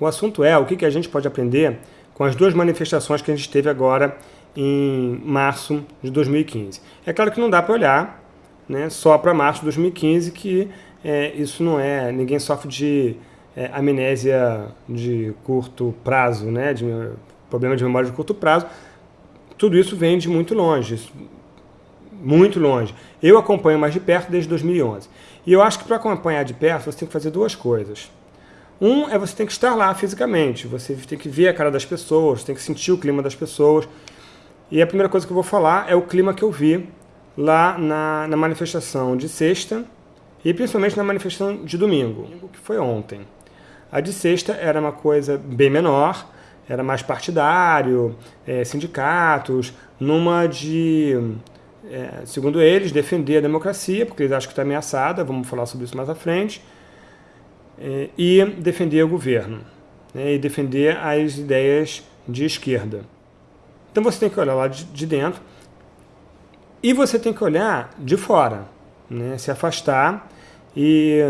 O assunto é o que, que a gente pode aprender com as duas manifestações que a gente teve agora em março de 2015. É claro que não dá para olhar né, só para março de 2015, que é, isso não é, ninguém sofre de é, amnésia de curto prazo, né, de problema de memória de curto prazo, tudo isso vem de muito longe, muito longe. Eu acompanho mais de perto desde 2011. E eu acho que para acompanhar de perto você tem que fazer duas coisas. Um é você tem que estar lá fisicamente, você tem que ver a cara das pessoas, tem que sentir o clima das pessoas. E a primeira coisa que eu vou falar é o clima que eu vi lá na, na manifestação de sexta e principalmente na manifestação de domingo, que foi ontem. A de sexta era uma coisa bem menor, era mais partidário, é, sindicatos, numa de, é, segundo eles, defender a democracia, porque eles acham que está ameaçada, vamos falar sobre isso mais à frente, e defender o governo, né, e defender as ideias de esquerda. Então você tem que olhar lá de, de dentro, e você tem que olhar de fora, né, se afastar e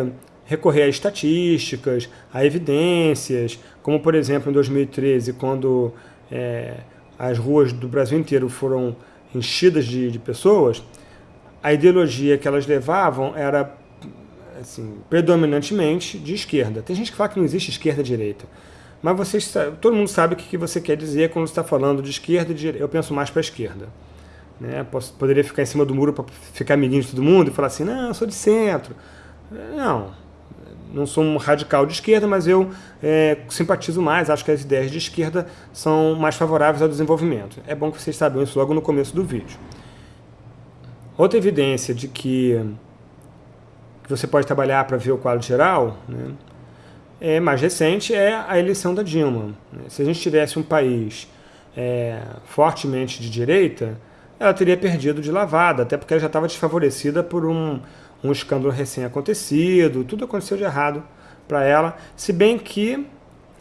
recorrer a estatísticas, a evidências, como por exemplo em 2013, quando é, as ruas do Brasil inteiro foram enchidas de, de pessoas, a ideologia que elas levavam era assim, predominantemente de esquerda. Tem gente que fala que não existe esquerda e direita. Mas vocês, todo mundo sabe o que você quer dizer quando está falando de esquerda e direita. Eu penso mais para a esquerda. Né? Posso, poderia ficar em cima do muro para ficar amiguinho de todo mundo e falar assim, não, eu sou de centro. Não, não sou um radical de esquerda, mas eu é, simpatizo mais, acho que as ideias de esquerda são mais favoráveis ao desenvolvimento. É bom que vocês saibam isso logo no começo do vídeo. Outra evidência de que, que você pode trabalhar para ver o quadro geral, né, é, mais recente, é a eleição da Dilma. Se a gente tivesse um país é, fortemente de direita, ela teria perdido de lavada, até porque ela já estava desfavorecida por um, um escândalo recém-acontecido, tudo aconteceu de errado para ela, se bem que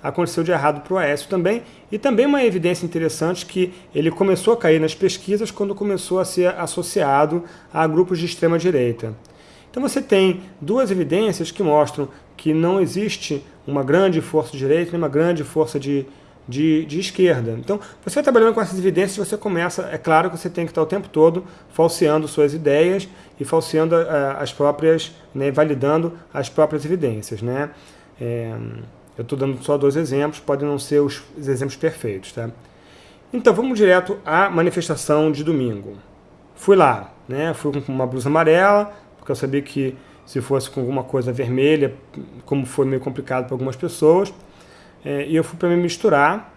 aconteceu de errado para o Aécio também, e também uma evidência interessante que ele começou a cair nas pesquisas quando começou a ser associado a grupos de extrema-direita. Então você tem duas evidências que mostram que não existe uma grande força de direita nem uma grande força de, de, de, esquerda. Então, você trabalhando com essas evidências, você começa, é claro que você tem que estar o tempo todo falseando suas ideias e falseando uh, as próprias, né, validando as próprias evidências. Né? É, eu estou dando só dois exemplos, podem não ser os, os exemplos perfeitos. Tá? Então, vamos direto à manifestação de domingo. Fui lá, né? fui com uma blusa amarela, porque eu sabia que se fosse com alguma coisa vermelha, como foi meio complicado para algumas pessoas, é, e eu fui para me misturar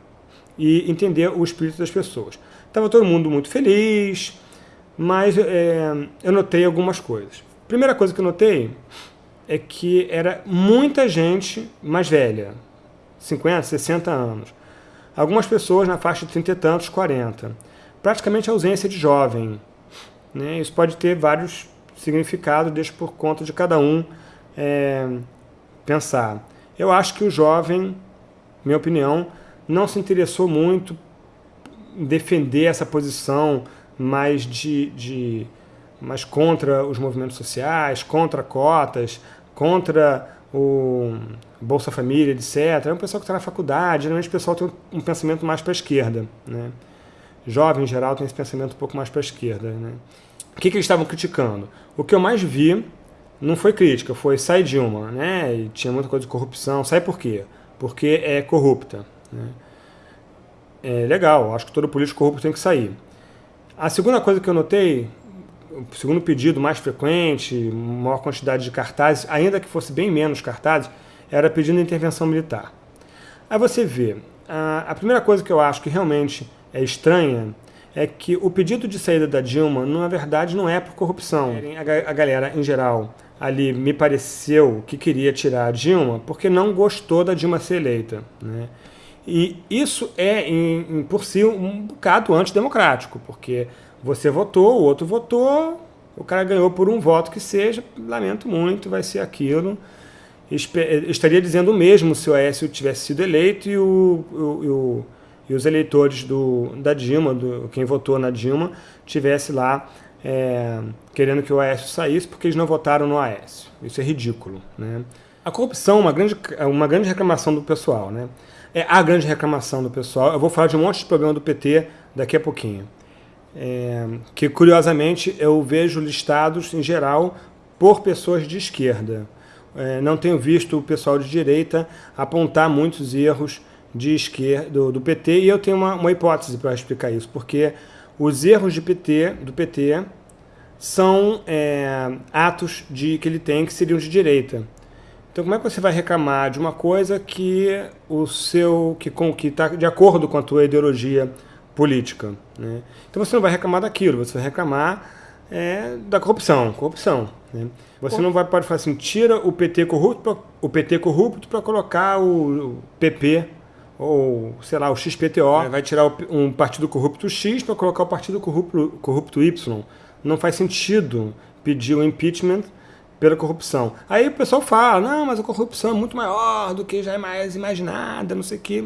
e entender o espírito das pessoas. Estava todo mundo muito feliz, mas é, eu notei algumas coisas. Primeira coisa que eu notei é que era muita gente mais velha, 50, 60 anos. Algumas pessoas na faixa de 30 e tantos, 40. Praticamente ausência de jovem. Né? Isso pode ter vários significados, deixa por conta de cada um é, pensar. Eu acho que o jovem minha opinião, não se interessou muito em defender essa posição mais de, de mais contra os movimentos sociais, contra cotas, contra o Bolsa Família, etc. É um pessoal que está na faculdade, geralmente o pessoal tem um pensamento mais para a esquerda. Né? Jovem, em geral, tem esse pensamento um pouco mais para a esquerda. Né? O que, que eles estavam criticando? O que eu mais vi não foi crítica, foi sai Dilma, né? E tinha muita coisa de corrupção. Sai por quê? porque é corrupta. Né? É legal, acho que todo político corrupto tem que sair. A segunda coisa que eu notei, o segundo pedido mais frequente, maior quantidade de cartazes, ainda que fosse bem menos cartazes, era pedindo intervenção militar. Aí você vê, a, a primeira coisa que eu acho que realmente é estranha é que o pedido de saída da Dilma, na verdade, não é por corrupção. A, galera, em geral, ali me pareceu que queria tirar a Dilma porque não gostou da Dilma ser eleita. Né? E isso é, em, em, por si, um bocado antidemocrático, porque você votou, o outro votou, o cara ganhou por um voto que seja, lamento muito, vai ser aquilo. Estaria dizendo o mesmo se o Aécio tivesse sido eleito e, o, o, o, e os eleitores do, da Dilma, do, quem votou na Dilma, tivesse lá é, querendo que o Aécio saísse porque eles não votaram no Aécio. Isso é ridículo. Né? A corrupção é uma grande, uma grande reclamação do pessoal, né? É a grande reclamação do pessoal. Eu vou falar de um monte de problema do PT daqui a pouquinho. É, que, curiosamente, eu vejo listados, em geral, por pessoas de esquerda. É, não tenho visto o pessoal de direita apontar muitos erros de esquerda, do, do PT, e eu tenho uma, uma hipótese para explicar isso, porque os erros de PT, do PT são é, atos de, que ele tem que seriam de direita. Então como é que você vai reclamar de uma coisa que o seu que está de acordo com a tua ideologia política? Né? Então você não vai reclamar daquilo, você vai reclamar é, da corrupção, corrupção. Né? Você não vai pode falar assim, tira o PT corrupto, o PT corrupto para colocar o, o PP ou, sei lá, o XPTO, é, vai tirar um partido corrupto X para colocar o partido corrupto, corrupto Y. Não faz sentido pedir o impeachment pela corrupção. Aí o pessoal fala, não, mas a corrupção é muito maior do que já é mais imaginada, não sei o quê.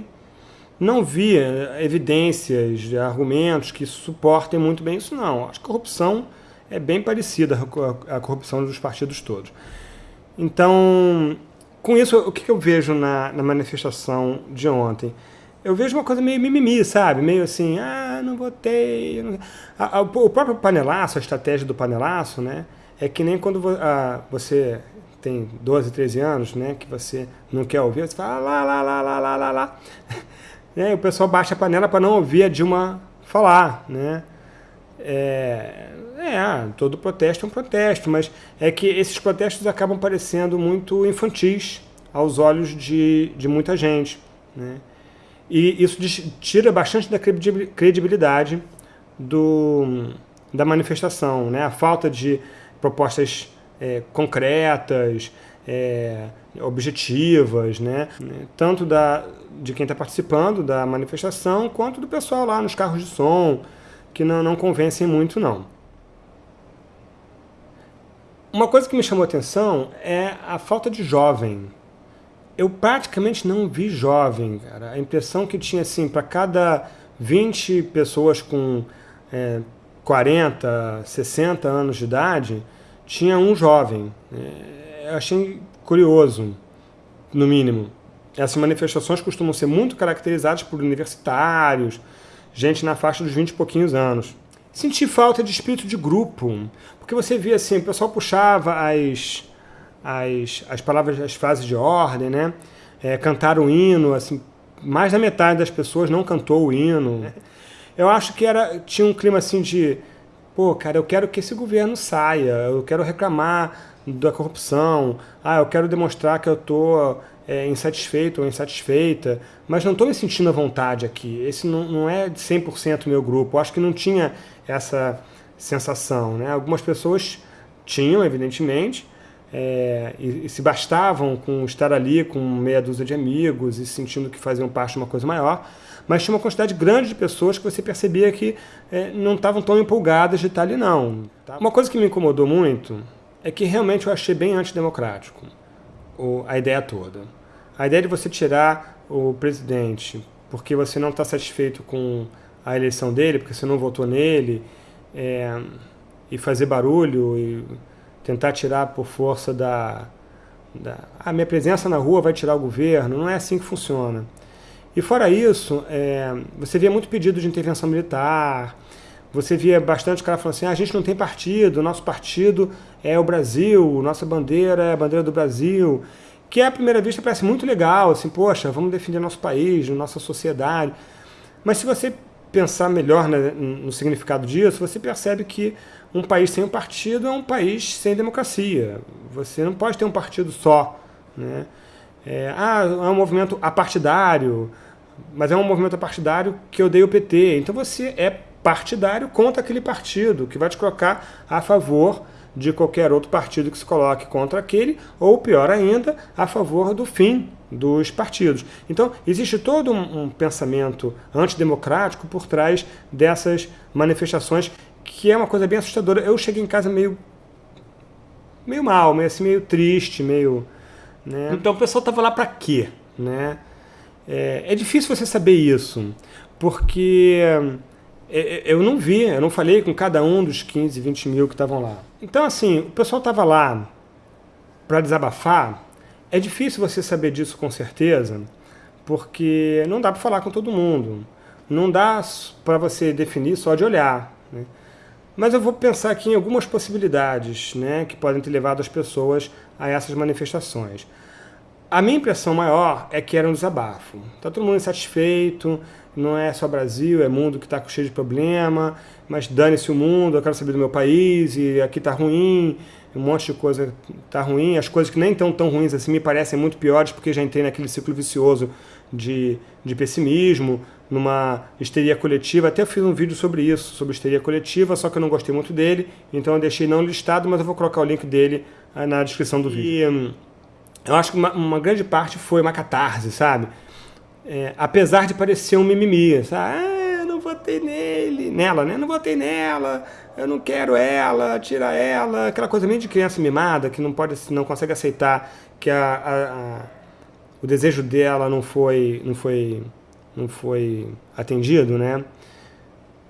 Não vi evidências, argumentos que suportem muito bem isso, não. Acho que a corrupção é bem parecida à corrupção dos partidos todos. Então, com isso, o que eu vejo na, na manifestação de ontem? Eu vejo uma coisa meio mimimi, sabe? Meio assim, ah, não votei. Não... A, a, o próprio panelaço, a estratégia do panelaço, né? É que nem quando a, você tem 12, 13 anos, né? Que você não quer ouvir, você fala lá, lá, lá, lá, lá, lá, lá. né? o pessoal baixa a panela para não ouvir a Dilma falar, né? É, é, todo protesto é um protesto, mas é que esses protestos acabam parecendo muito infantis aos olhos de, de muita gente. Né? E isso tira bastante da credibilidade do, da manifestação, né? a falta de propostas é, concretas, é, objetivas, né? tanto da, de quem está participando da manifestação, quanto do pessoal lá nos carros de som, que não, não convencem muito não. Uma coisa que me chamou atenção é a falta de jovem. Eu praticamente não vi jovem, cara. A impressão que tinha, assim, para cada 20 pessoas com é, 40, 60 anos de idade, tinha um jovem. É, eu achei curioso, no mínimo. Essas manifestações costumam ser muito caracterizadas por universitários, gente na faixa dos 20 e pouquinhos anos. Senti falta de espírito de grupo, porque você via assim, o pessoal puxava as, as, as palavras, as frases de ordem, né? É, cantar o hino, assim, mais da metade das pessoas não cantou o hino. Eu acho que era, tinha um clima assim de, pô, cara, eu quero que esse governo saia, eu quero reclamar da corrupção, ah, eu quero demonstrar que eu estou é, insatisfeito ou insatisfeita, mas não estou me sentindo à vontade aqui. Esse não, não é 100% meu grupo. Eu acho que não tinha essa sensação. Né? Algumas pessoas tinham, evidentemente, é, e, e, se bastavam com estar ali com meia dúzia de amigos e sentindo que faziam parte de uma coisa maior, mas tinha uma quantidade grande de pessoas que você percebia que é, não estavam tão empolgadas de estar ali, não. Tá? Uma coisa que me incomodou muito é que realmente eu achei bem antidemocrático a ideia toda. A ideia de você tirar o presidente porque você não está satisfeito com a eleição dele, porque você não votou nele, é, e fazer barulho e tentar tirar por força da, da... A ah, minha presença na rua vai tirar o governo, não é assim que funciona. E fora isso, é, você via muito pedido de intervenção militar, você via bastante cara falando assim, ah, a gente não tem partido, nosso partido é o Brasil, nossa bandeira é a bandeira do Brasil, que à primeira vista parece muito legal, assim, poxa, vamos defender nosso país, nossa sociedade. Mas se você pensar melhor né, no significado disso, você percebe que um país sem um partido é um país sem democracia. Você não pode ter um partido só. Né? É, ah, é um movimento apartidário, mas é um movimento apartidário que odeia o PT. Então você é partidário contra aquele partido, que vai te colocar a favor de qualquer outro partido que se coloque contra aquele, ou pior ainda, a favor do fim dos partidos. Então, existe todo um, um pensamento antidemocrático por trás dessas manifestações, que é uma coisa bem assustadora. Eu cheguei em casa meio meio mal, meio assim, meio triste, meio... Né? Então o pessoal estava lá para quê? Né? É, é difícil você saber isso, porque eu não vi, eu não falei com cada um dos 15, 20 mil que estavam lá. Então, assim, o pessoal estava lá para desabafar é difícil você saber disso com certeza, porque não dá para falar com todo mundo. Não dá para você definir só de olhar. Né? Mas eu vou pensar aqui em algumas possibilidades né, que podem ter levado as pessoas a essas manifestações. A minha impressão maior é que era um desabafo. Está todo mundo insatisfeito, não é só Brasil, é mundo que está cheio de problema, mas dane-se o mundo, eu quero saber do meu país, e aqui está ruim, um monte de coisa está ruim, as coisas que nem estão tão ruins assim me parecem muito piores, porque já entrei naquele ciclo vicioso de, de pessimismo, numa histeria coletiva, até fiz um vídeo sobre isso, sobre histeria coletiva, só que eu não gostei muito dele, então eu deixei não listado, mas eu vou colocar o link dele ah, na descrição do vídeo. E, eu acho que uma, uma grande parte foi uma catarse, sabe? É, apesar de parecer um mimimi, sabe? Ah, eu não votei nele, nela, né? Não votei nela, eu não quero ela, tira ela, aquela coisa meio de criança mimada que não pode, não consegue aceitar que a, a, a, o desejo dela não foi, não foi, não foi atendido, né?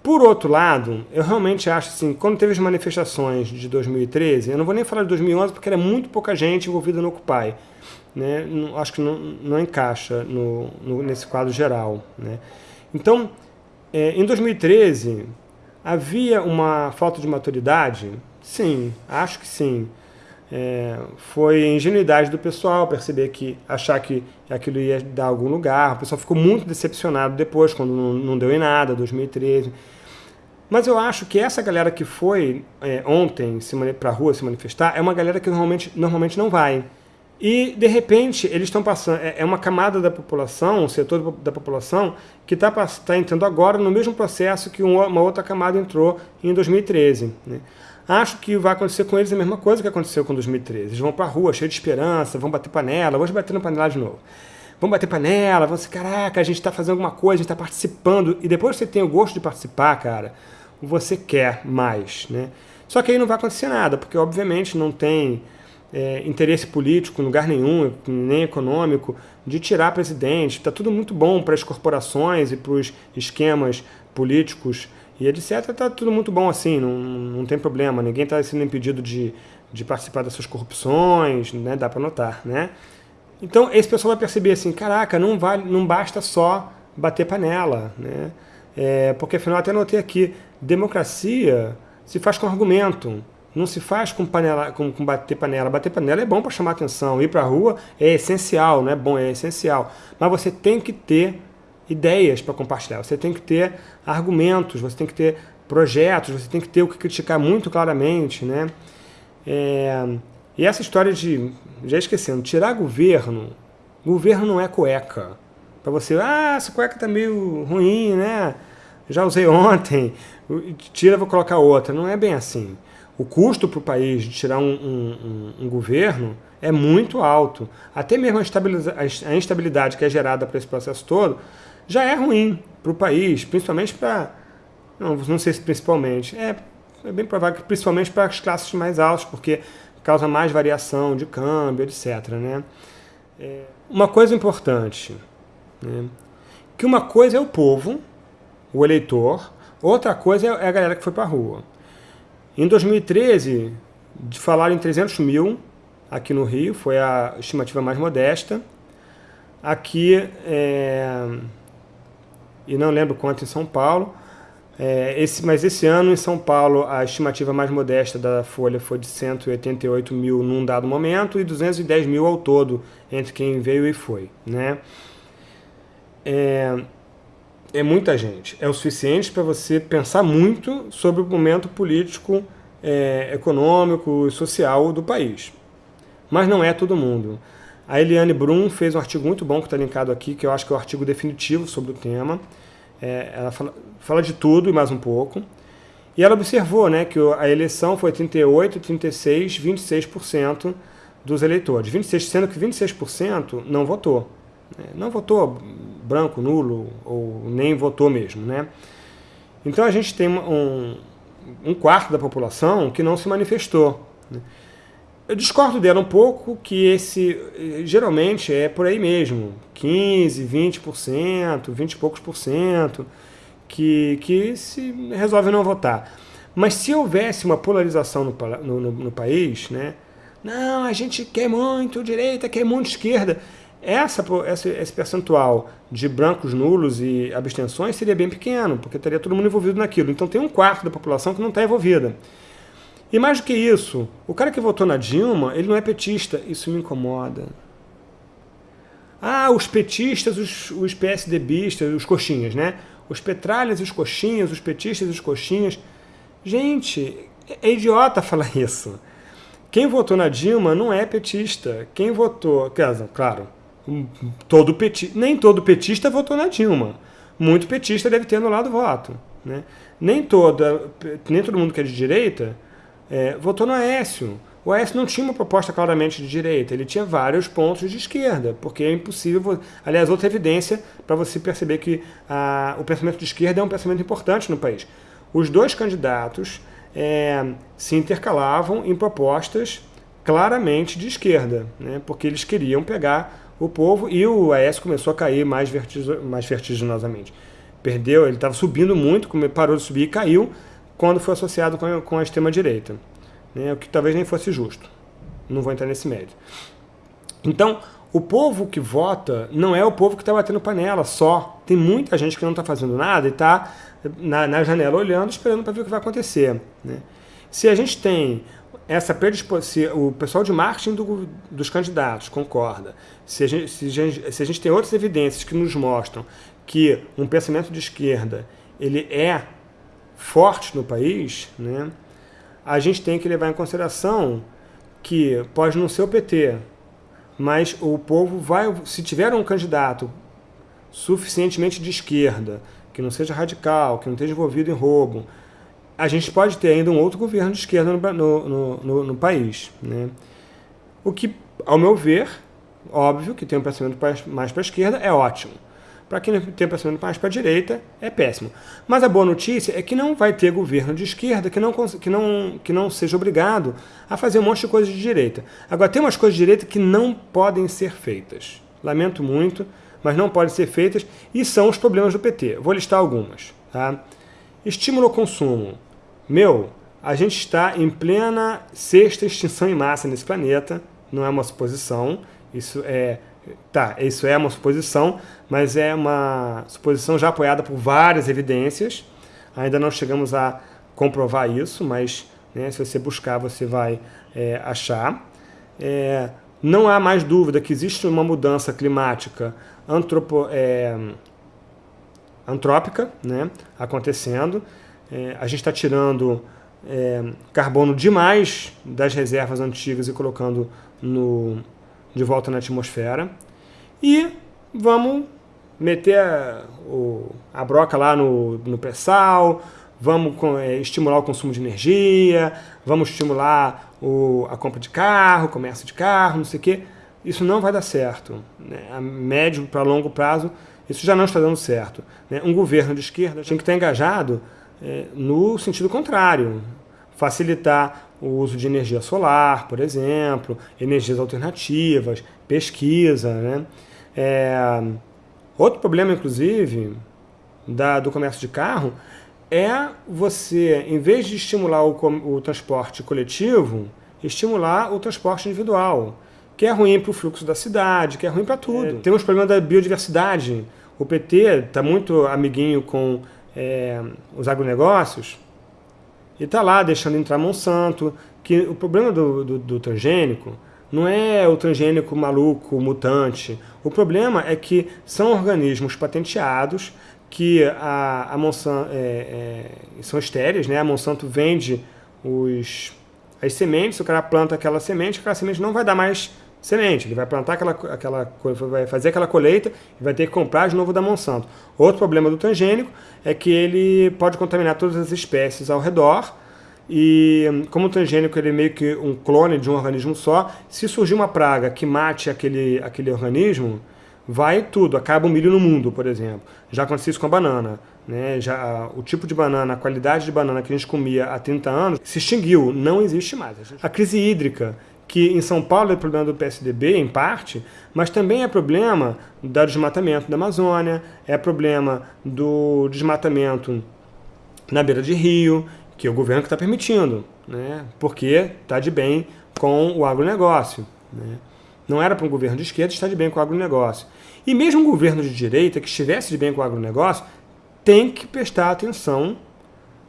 Por outro lado, eu realmente acho assim, quando teve as manifestações de 2013, eu não vou nem falar de 2011 porque era muito pouca gente envolvida no Occupy, né? Acho que não, não encaixa no, no, nesse quadro geral, né? Então, é, em 2013, havia uma falta de maturidade? Sim, acho que sim. É, foi ingenuidade do pessoal perceber que, achar que aquilo ia dar algum lugar. O pessoal ficou muito decepcionado depois, quando não, não deu em nada, 2013. Mas eu acho que essa galera que foi é, ontem para a rua se manifestar é uma galera que normalmente, normalmente não vai. E, de repente, eles estão passando... É, é uma camada da população, um setor da população, que está tá entrando agora no mesmo processo que uma outra camada entrou em 2013. Né? Acho que vai acontecer com eles a mesma coisa que aconteceu com 2013. Eles vão para a rua cheio de esperança, vão bater panela, vamos bater na panela de novo. Vão bater panela, vão dizer, caraca, a gente está fazendo alguma coisa, a gente está participando. E depois que você tem o gosto de participar, cara, você quer mais, né? Só que aí não vai acontecer nada, porque obviamente não tem é, interesse político em lugar nenhum, nem econômico, de tirar presidente. Está tudo muito bom para as corporações e para os esquemas políticos e etc. Está tudo muito bom assim, não, não tem problema. Ninguém está sendo impedido de, de participar dessas corrupções, né? dá para notar. Né? Então esse pessoal vai perceber assim, caraca, não, vale, não basta só bater panela, né? É, porque afinal até notei aqui, democracia se faz com argumento, não se faz com, panela, com, com bater panela. Bater panela é bom para chamar atenção, ir para a rua é essencial, não é bom, é essencial. Mas você tem que ter ideias para compartilhar, você tem que ter argumentos, você tem que ter projetos, você tem que ter o que criticar muito claramente, né? É, e essa história de, já esquecendo, tirar governo, governo não é cueca. Para você, ah, essa cueca tá meio ruim, né? já usei ontem, tira, vou colocar outra. Não é bem assim. O custo para o país de tirar um, um, um, governo é muito alto. Até mesmo a instabilidade que é gerada por esse processo todo já é ruim para o país, principalmente para... Não, não sei se principalmente. É, é bem provável que principalmente para as classes mais altas, porque causa mais variação de câmbio, etc. Né? É, uma coisa importante, né? que uma coisa é o povo, o eleitor, outra coisa é a galera que foi para a rua. Em 2013, de falar em 300 mil aqui no Rio, foi a estimativa mais modesta. Aqui, é, e não lembro quanto em São Paulo, é, esse, mas esse ano em São Paulo a estimativa mais modesta da Folha foi de 188 mil num dado momento e 210 mil ao todo entre quem veio e foi. Né? É, é muita gente. É o suficiente para você pensar muito sobre o momento político, é, econômico e social do país. Mas não é todo mundo. A Eliane Brum fez um artigo muito bom que está linkado aqui, que eu acho que é o artigo definitivo sobre o tema. É, ela fala, fala, de tudo e mais um pouco. E ela observou né, que a eleição foi 38, 36, 26% dos eleitores. 26, sendo que 26% não votou. Né? Não votou branco, nulo, ou nem votou mesmo. Né? Então a gente tem um, um quarto da população que não se manifestou. Né? Eu discordo dela um pouco que esse, geralmente é por aí mesmo, 15, 20%, 20 e poucos por cento, que, que se resolve não votar. Mas se houvesse uma polarização no, no, no, no país, né, não, a gente quer muito direita, quer muito esquerda. Essa, esse, esse percentual de brancos nulos e abstenções seria bem pequeno, porque teria todo mundo envolvido naquilo. Então tem um quarto da população que não está envolvida. E mais do que isso, o cara que votou na Dilma, ele não é petista. Isso me incomoda. Ah, os petistas, os, os PSDBistas, os coxinhas, né? Os petralhas os coxinhas, os petistas os coxinhas. Gente, é idiota falar isso. Quem votou na Dilma não é petista. Quem votou, claro, todo petista, nem todo petista votou na Dilma. Muito petista deve ter anulado o voto. Né? Nem, toda, nem todo mundo que é de direita é, votou no Aécio. O Aécio não tinha uma proposta claramente de direita, ele tinha vários pontos de esquerda, porque é impossível... Aliás, outra evidência para você perceber que a, o pensamento de esquerda é um pensamento importante no país. Os dois candidatos é, se intercalavam em propostas claramente de esquerda, né, porque eles queriam pegar o povo e o Aécio começou a cair mais, mais vertiginosamente. Perdeu, ele estava subindo muito, parou de subir e caiu quando foi associado com a, com a extrema-direita né, o que talvez nem fosse justo. Não vou entrar nesse mérito. Então, o povo que vota não é o povo que está batendo panela só. Tem muita gente que não está fazendo nada e está na, na, janela olhando, esperando para ver o que vai acontecer. Né? Se a gente tem essa predisposição, o pessoal de marketing do, dos candidatos concorda, se a, gente, se, a gente, se a gente tem outras evidências que nos mostram que um pensamento de esquerda ele é forte no país, né? a gente tem que levar em consideração que pode não ser o PT, mas o povo vai, se tiver um candidato suficientemente de esquerda, que não seja radical, que não esteja envolvido em roubo, a gente pode ter ainda um outro governo de esquerda no, no, no, no país. Né? O que, ao meu ver, óbvio que tem um pensamento mais para a esquerda, é ótimo. Para quem tem pensamento mais para a direita, é péssimo. Mas a boa notícia é que não vai ter governo de esquerda que não, que, não, que não seja obrigado a fazer um monte de coisas de direita. Agora, tem umas coisas de direita que não podem ser feitas. Lamento muito, mas não podem ser feitas e são os problemas do PT. Vou listar algumas. Tá? Estímulo ao consumo. Meu, a gente está em plena sexta extinção em massa nesse planeta, não é uma suposição, isso é Tá, isso é uma suposição, mas é uma suposição já apoiada por várias evidências. Ainda não chegamos a comprovar isso, mas né, se você buscar, você vai é, achar. É, não há mais dúvida que existe uma mudança climática antropo, é, antrópica né, acontecendo. É, a gente está tirando é, carbono demais das reservas antigas e colocando no, de volta na atmosfera. E vamos meter a, o, a broca lá no, no pré-sal, vamos é, estimular o consumo de energia, vamos estimular o, a compra de carro, comércio de carro, não sei o quê. Isso não vai dar certo. Né? A médio para longo prazo, isso já não está dando certo. Né? Um governo de esquerda tem que estar engajado é, no sentido contrário. Facilitar o uso de energia solar, por exemplo, energias alternativas, pesquisa. Né? É, outro problema, inclusive, da, do comércio de carro é você, em vez de estimular o, o transporte coletivo, estimular o transporte individual, que é ruim para o fluxo da cidade, que é ruim para tudo. É, temos problema da biodiversidade. O PT está muito amiguinho com é, os agronegócios, e está lá deixando entrar Monsanto, que o problema do, do, do, transgênico não é o transgênico maluco, mutante. O problema é que são organismos patenteados que a, a Monsanto é, é, são estéreis, né? A Monsanto vende os, as sementes, o cara planta aquela semente, aquela semente não vai dar mais semente. Ele vai plantar aquela, aquela vai fazer aquela colheita e vai ter que comprar de novo da Monsanto. Outro problema do transgênico é que ele pode contaminar todas as espécies ao redor e como o transgênico ele é meio que um clone de um organismo só, se surgir uma praga que mate aquele, aquele organismo, vai tudo, acaba o milho no mundo, por exemplo. Já aconteceu isso com a banana. Né? Já, o tipo de banana, a qualidade de banana que a gente comia há 30 anos se extinguiu, não existe mais. A crise hídrica que em São Paulo é problema do PSDB, em parte, mas também é problema do desmatamento da Amazônia, é problema do desmatamento na beira de rio, que é o governo que está permitindo, né? porque está de bem com o agronegócio. Né? Não era para um governo de esquerda estar de bem com o agronegócio. E mesmo um governo de direita que estivesse de bem com o agronegócio tem que prestar atenção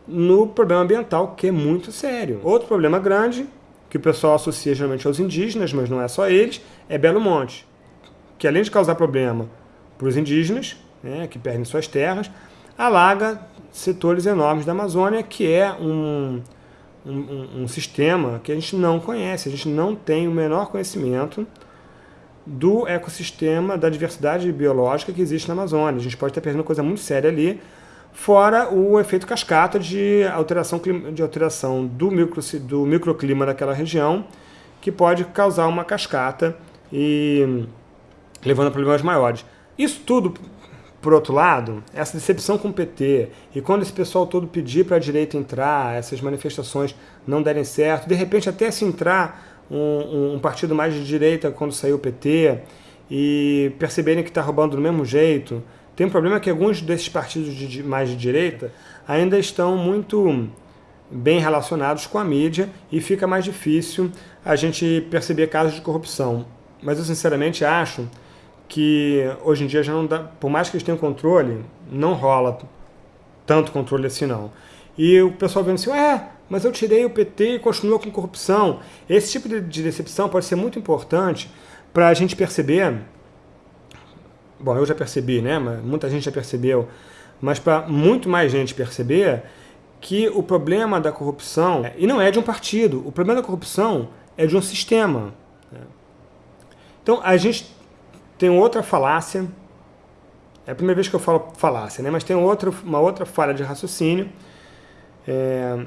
no problema ambiental, que é muito sério. Outro problema grande, que o pessoal associa geralmente aos indígenas, mas não é só eles, é Belo Monte, que além de causar problema para os indígenas, né, que perdem suas terras, alaga setores enormes da Amazônia, que é um, um, um, sistema que a gente não conhece, a gente não tem o menor conhecimento do ecossistema, da diversidade biológica que existe na Amazônia. A gente pode estar perdendo coisa muito séria ali, fora o efeito cascata de alteração, de alteração do, micro, do microclima daquela região, que pode causar uma cascata e levando a problemas maiores. Isso tudo, por outro lado, essa decepção com o PT, e quando esse pessoal todo pedir para a direita entrar, essas manifestações não derem certo, de repente até se entrar um, um partido mais de direita quando saiu o PT, e perceberem que está roubando do mesmo jeito, tem um problema que alguns desses partidos de, mais de direita ainda estão muito bem relacionados com a mídia e fica mais difícil a gente perceber casos de corrupção. Mas eu sinceramente acho que hoje em dia já não dá, por mais que eles tenham controle, não rola tanto controle assim não. E o pessoal vendo assim, é, mas eu tirei o PT e continua com corrupção. Esse tipo de decepção pode ser muito importante para a gente perceber bom, eu já percebi, né, muita gente já percebeu, mas para muito mais gente perceber que o problema da corrupção, e não é de um partido, o problema da corrupção é de um sistema. Né? Então, a gente tem outra falácia, é a primeira vez que eu falo falácia, né? mas tem outra, uma outra falha de raciocínio é,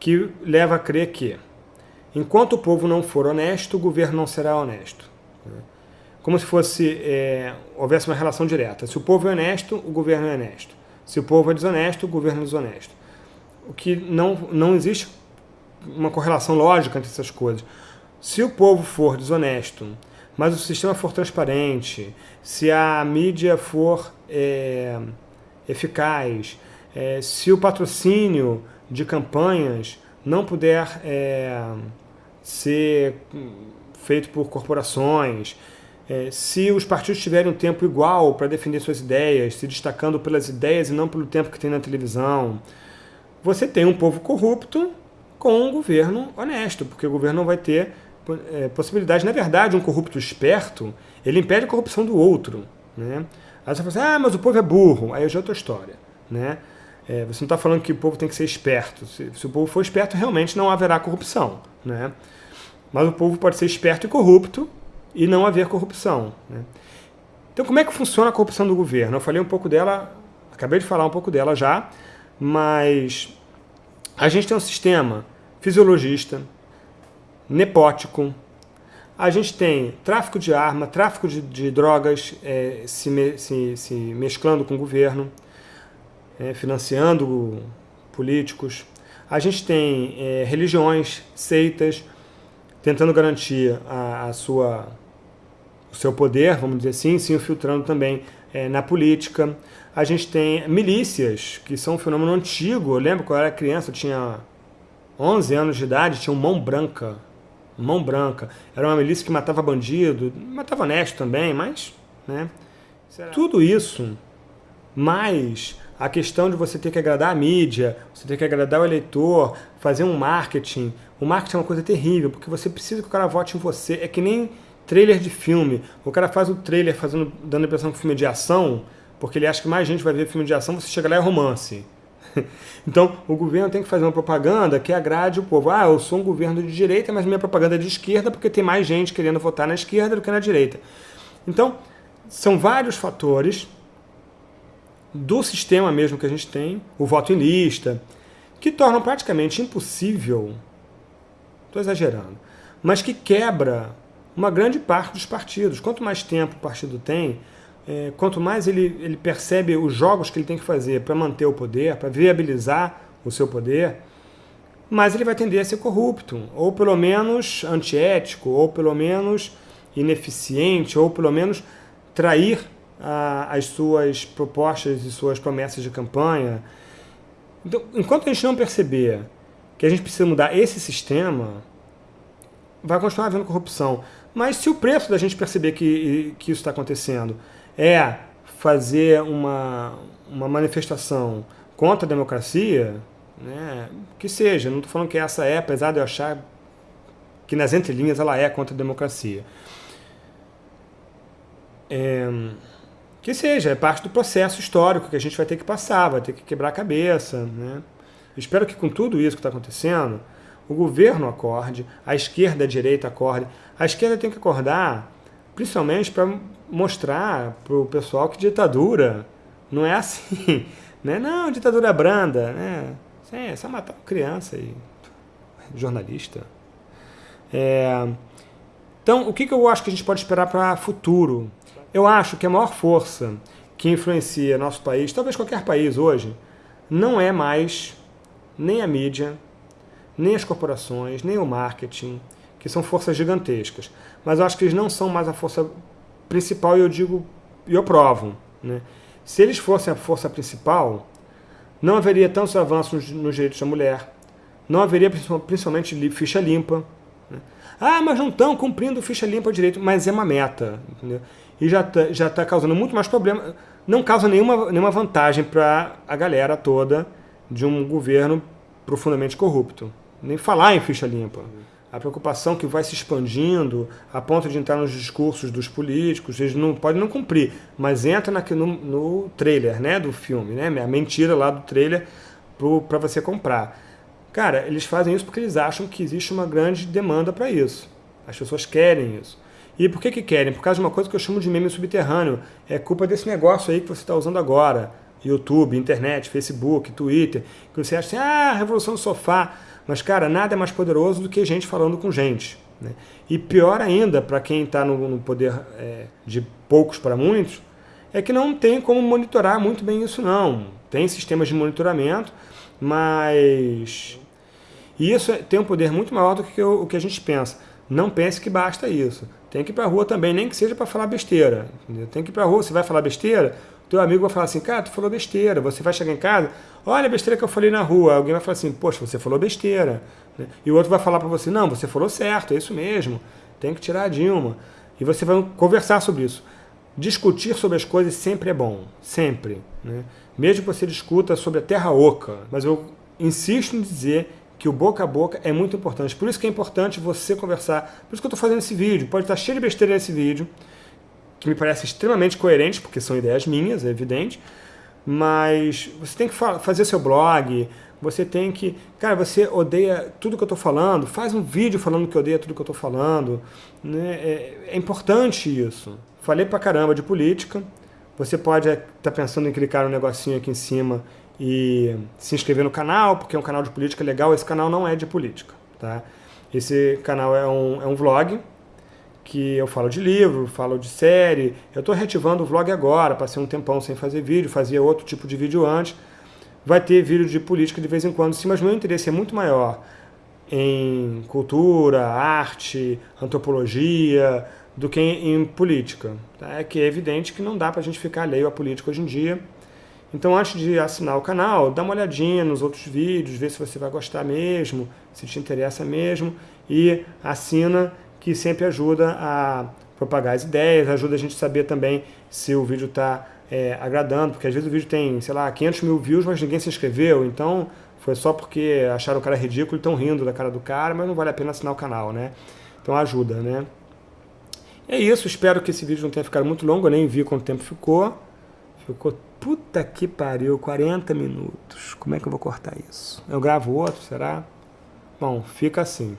que leva a crer que, enquanto o povo não for honesto, o governo não será honesto. Né? como se fosse é, houvesse uma relação direta. Se o povo é honesto, o governo é honesto. Se o povo é desonesto, o governo é desonesto. O que não, não existe uma correlação lógica entre essas coisas. Se o povo for desonesto, mas o sistema for transparente, se a mídia for é, eficaz, é, se o patrocínio de campanhas não puder é, ser feito por corporações, é, se os partidos tiverem um tempo igual para defender suas ideias, se destacando pelas ideias e não pelo tempo que tem na televisão, você tem um povo corrupto com um governo honesto, porque o governo não vai ter é, possibilidade. Na verdade, um corrupto esperto, ele impede a corrupção do outro. Né? Aí você fala assim, ah, mas o povo é burro. Aí já é outra história. Né? É, você não está falando que o povo tem que ser esperto. Se, se, o povo for esperto, realmente não haverá corrupção. Né? Mas o povo pode ser esperto e corrupto e não haver corrupção. Né? Então, como é que funciona a corrupção do governo? Eu falei um pouco dela, acabei de falar um pouco dela já, mas a gente tem um sistema fisiologista, nepótico, a gente tem tráfico de arma, tráfico de, de drogas é, se, me, se, se, mesclando com o governo, é, financiando políticos. A gente tem é, religiões, seitas, tentando garantir a, a sua o seu poder, vamos dizer assim, se infiltrando também é, na política. A gente tem milícias, que são um fenômeno antigo. Eu lembro quando eu era criança, eu tinha 11 anos de idade, tinha um Mão Branca. Mão Branca. Era uma milícia que matava bandido, matava honesto também, mas... Né? Tudo isso, mais a questão de você ter que agradar a mídia, você ter que agradar o eleitor, fazer um marketing. O marketing é uma coisa terrível, porque você precisa que o cara vote em você. É que nem trailer de filme. O cara faz o trailer fazendo, dando a impressão que o filme é de ação, porque ele acha que mais gente vai ver filme de ação, você chega lá e é romance. Então, o governo tem que fazer uma propaganda que agrade o povo. Ah, eu sou um governo de direita, mas minha propaganda é de esquerda porque tem mais gente querendo votar na esquerda do que na direita. Então, são vários fatores do sistema mesmo que a gente tem, o voto em lista, que tornam praticamente impossível, estou exagerando, mas que quebra uma grande parte dos partidos. Quanto mais tempo o partido tem, é, quanto mais ele, ele percebe os jogos que ele tem que fazer para manter o poder, para viabilizar o seu poder, mais ele vai tender a ser corrupto, ou pelo menos antiético, ou pelo menos ineficiente, ou pelo menos trair as suas propostas e suas promessas de campanha. Então, enquanto a gente não perceber que a gente precisa mudar esse sistema, vai continuar havendo corrupção. Mas se o preço da gente perceber que, que isso está acontecendo é fazer uma, uma manifestação contra a democracia, né, que seja, não estou falando que essa é, apesar de eu achar que nas entrelinhas ela é contra a democracia. É, que seja, é parte do processo histórico que a gente vai ter que passar, vai ter que quebrar a cabeça. Né? Espero que com tudo isso que está acontecendo, o governo acorde, a esquerda a direita acordem. A esquerda tem que acordar, principalmente para mostrar para o pessoal que ditadura não é assim. Né? Não, ditadura branda. Né? É só matar uma criança e jornalista. É... Então, o que, que eu acho que a gente pode esperar para futuro? Eu acho que a maior força que influencia nosso país, talvez qualquer país hoje, não é mais nem a mídia, nem as corporações, nem o marketing, que são forças gigantescas. Mas eu acho que eles não são mais a força principal e eu digo, e eu provo. Né? Se eles fossem a força principal, não haveria tantos avanços nos direitos da mulher, não haveria principalmente ficha limpa. Né? Ah, mas não estão cumprindo ficha limpa direito, mas é uma meta. Entendeu? E já está já tá causando muito mais problema, não causa nenhuma, nenhuma vantagem para a galera toda de um governo profundamente corrupto nem falar em ficha limpa. A preocupação que vai se expandindo a ponto de entrar nos discursos dos políticos, eles não podem não cumprir, mas entra na, no, no trailer né, do filme, né, a mentira lá do trailer para você comprar. Cara, eles fazem isso porque eles acham que existe uma grande demanda para isso. As pessoas querem isso. E por que, que querem? Por causa de uma coisa que eu chamo de meme subterrâneo. É culpa desse negócio aí que você está usando agora. YouTube, internet, Facebook, Twitter. Que você acha assim, ah, revolução do sofá. Mas, cara, nada é mais poderoso do que gente falando com gente. Né? E pior ainda, para quem está no, no, poder é, de poucos para muitos, é que não tem como monitorar muito bem isso não. Tem sistemas de monitoramento, mas isso tem um poder muito maior do que o, o que a gente pensa. Não pense que basta isso. Tem que ir para a rua também, nem que seja para falar besteira. Entendeu? Tem que ir para a rua, você vai falar besteira, teu amigo vai falar assim, cara, tu falou besteira. Você vai chegar em casa, olha a besteira que eu falei na rua. Alguém vai falar assim, poxa, você falou besteira. E o outro vai falar para você, não, você falou certo, é isso mesmo. Tem que tirar a Dilma. E você vai conversar sobre isso. Discutir sobre as coisas sempre é bom, sempre. Né? Mesmo que você discuta sobre a terra oca. Mas eu insisto em dizer que o boca a boca é muito importante. Por isso que é importante você conversar. Por isso que eu estou fazendo esse vídeo. Pode estar cheio de besteira nesse vídeo que me parece extremamente coerente, porque são ideias minhas, é evidente, mas você tem que fazer seu blog, você tem que... Cara, você odeia tudo que eu estou falando, faz um vídeo falando que odeia tudo que eu estou falando. Né? É, é, importante isso. Falei pra caramba de política, você pode estar tá pensando em clicar no negocinho aqui em cima e se inscrever no canal, porque é um canal de política legal, esse canal não é de política. Tá? Esse canal é um, é um vlog, que eu falo de livro, falo de série. Eu estou reativando o vlog agora, passei um tempão sem fazer vídeo, fazia outro tipo de vídeo antes. Vai ter vídeo de política de vez em quando, sim, mas meu interesse é muito maior em cultura, arte, antropologia, do que em, política. Tá? É que é evidente que não dá para a gente ficar alheio à política hoje em dia. Então antes de assinar o canal, dá uma olhadinha nos outros vídeos, vê se você vai gostar mesmo, se te interessa mesmo, e assina que sempre ajuda a propagar as ideias, ajuda a gente a saber também se o vídeo está é, agradando, porque às vezes o vídeo tem, sei lá, 500 mil views, mas ninguém se inscreveu, então foi só porque acharam o cara ridículo e estão rindo da cara do cara, mas não vale a pena assinar o canal, né? Então ajuda, né? É isso, espero que esse vídeo não tenha ficado muito longo, eu nem vi quanto tempo ficou. Ficou, puta que pariu, 40 minutos. Como é que eu vou cortar isso? Eu gravo outro, será? Bom, fica assim.